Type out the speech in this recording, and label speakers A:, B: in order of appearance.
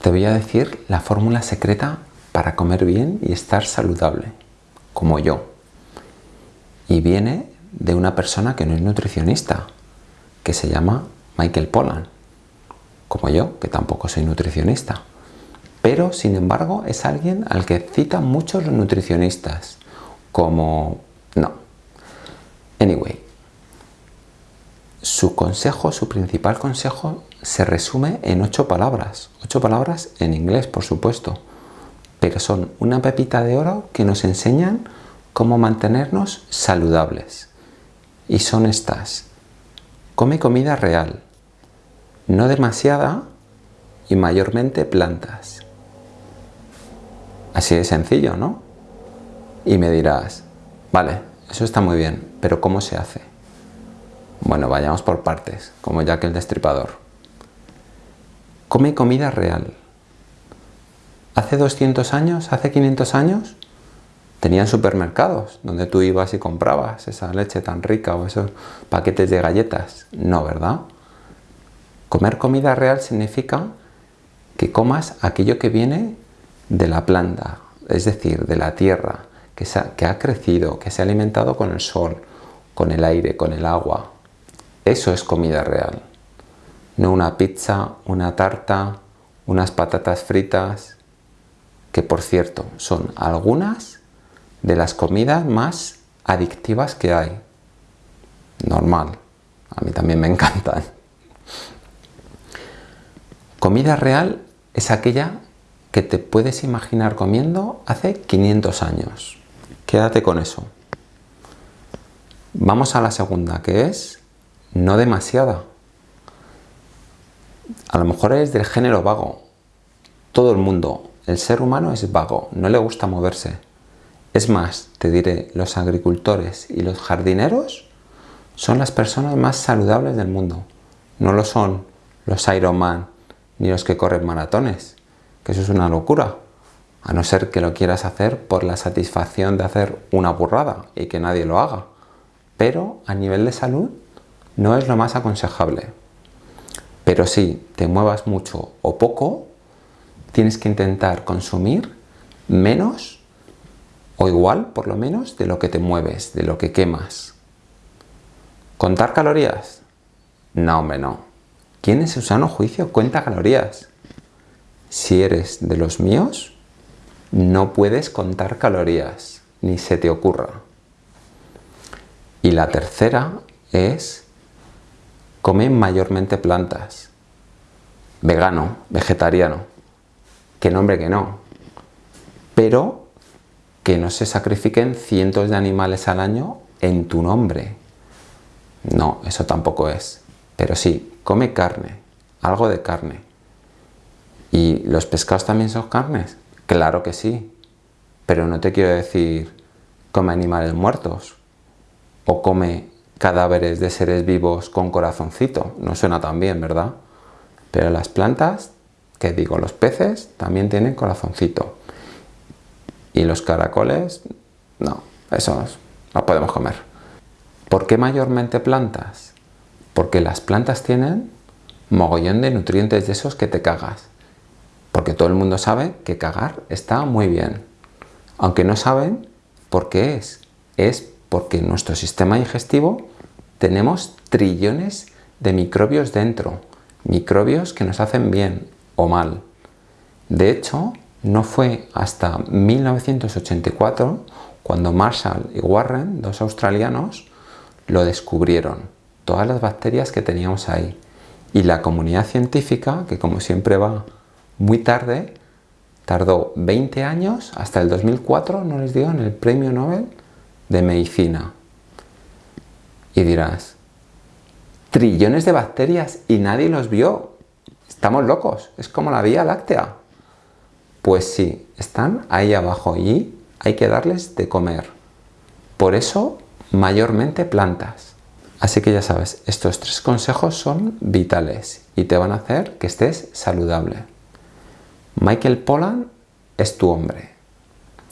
A: Te voy a decir la fórmula secreta para comer bien y estar saludable, como yo. Y viene de una persona que no es nutricionista, que se llama Michael Pollan, como yo, que tampoco soy nutricionista. Pero, sin embargo, es alguien al que citan muchos nutricionistas, como... no. Anyway, su consejo, su principal consejo, se resume en ocho palabras. Ocho palabras en inglés, por supuesto. Pero son una pepita de oro que nos enseñan cómo mantenernos saludables. Y son estas. Come comida real. No demasiada y mayormente plantas. Así de sencillo, ¿no? Y me dirás, vale, eso está muy bien, pero ¿cómo se hace? Bueno, vayamos por partes, como Jack el Destripador. Come comida real. Hace 200 años, hace 500 años, tenían supermercados donde tú ibas y comprabas esa leche tan rica o esos paquetes de galletas. No, ¿verdad? Comer comida real significa que comas aquello que viene de la planta, es decir, de la tierra, que, que ha crecido, que se ha alimentado con el sol, con el aire, con el agua, eso es comida real. No una pizza, una tarta, unas patatas fritas, que por cierto son algunas de las comidas más adictivas que hay. Normal, a mí también me encantan. Comida real es aquella que te puedes imaginar comiendo hace 500 años. Quédate con eso. Vamos a la segunda, que es no demasiada. A lo mejor es del género vago. Todo el mundo, el ser humano es vago, no le gusta moverse. Es más, te diré, los agricultores y los jardineros son las personas más saludables del mundo. No lo son los Ironman ni los que corren maratones, que eso es una locura. A no ser que lo quieras hacer por la satisfacción de hacer una burrada y que nadie lo haga. Pero a nivel de salud no es lo más aconsejable. Pero si te muevas mucho o poco, tienes que intentar consumir menos o igual, por lo menos, de lo que te mueves, de lo que quemas. ¿Contar calorías? No, hombre, no. ¿Quién en su sano juicio cuenta calorías? Si eres de los míos, no puedes contar calorías, ni se te ocurra. Y la tercera es come mayormente plantas. Vegano, vegetariano. Que nombre que no. Pero que no se sacrifiquen cientos de animales al año en tu nombre. No, eso tampoco es. Pero sí, come carne, algo de carne. ¿Y los pescados también son carnes? Claro que sí. Pero no te quiero decir come animales muertos o come cadáveres de seres vivos con corazoncito. No suena tan bien, ¿verdad? Pero las plantas, que digo, los peces también tienen corazoncito. Y los caracoles, no, esos no podemos comer. ¿Por qué mayormente plantas? Porque las plantas tienen mogollón de nutrientes de esos que te cagas. Porque todo el mundo sabe que cagar está muy bien. Aunque no saben por qué es. Es porque en nuestro sistema digestivo tenemos trillones de microbios dentro, microbios que nos hacen bien o mal. De hecho, no fue hasta 1984 cuando Marshall y Warren, dos australianos, lo descubrieron, todas las bacterias que teníamos ahí. Y la comunidad científica, que como siempre va muy tarde, tardó 20 años, hasta el 2004 no les dieron el premio Nobel de medicina. Y dirás, trillones de bacterias y nadie los vio. Estamos locos, es como la Vía Láctea. Pues sí, están ahí abajo y hay que darles de comer. Por eso, mayormente plantas. Así que ya sabes, estos tres consejos son vitales y te van a hacer que estés saludable. Michael Pollan es tu hombre.